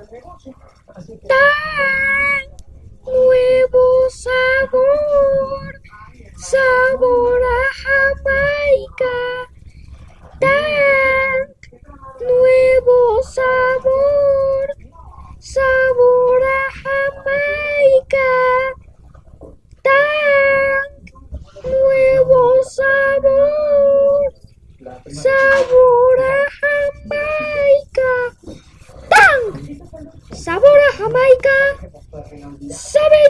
Tan nuevo sabor, sabor a Jamaica. Tan nuevo sabor, sabor a Jamaica. Tan nuevo sabor, sabor Sabor a Jamaica. Sabe